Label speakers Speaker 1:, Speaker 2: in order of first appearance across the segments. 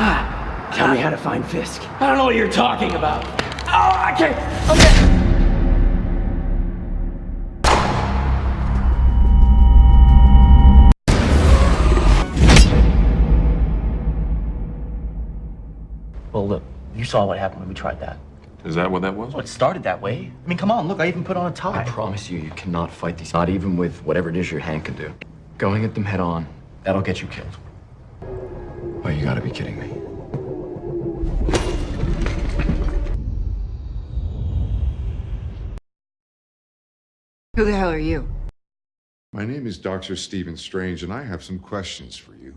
Speaker 1: me how to find Fisk. I don't know what you're talking about. Oh, okay, okay. Well, look, you saw what happened when we tried that.
Speaker 2: Is that what that was?
Speaker 1: Well, it started that way. I mean, come on, look, I even put on a tie.
Speaker 3: I promise you, you cannot fight these, not even with whatever it is your hand can do. Going at them head on, that'll get you killed. Oh, you gotta be kidding me.
Speaker 4: Who the hell are you?
Speaker 5: My name is Dr. Stephen Strange, and I have some questions for you.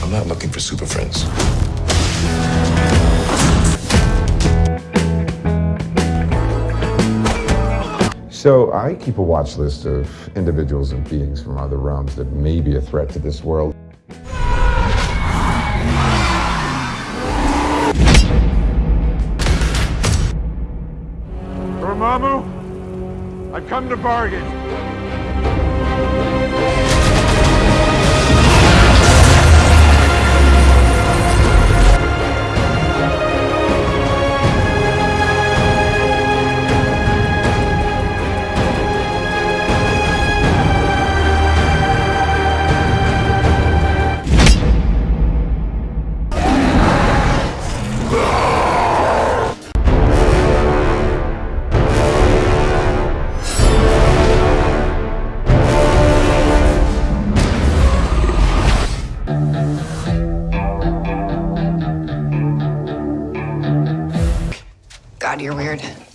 Speaker 6: I'm not looking for super friends.
Speaker 7: So I keep a watch list of individuals and beings from other realms that may be a threat to this world.
Speaker 5: Dormammu, I've come to bargain.
Speaker 4: God, you're weird.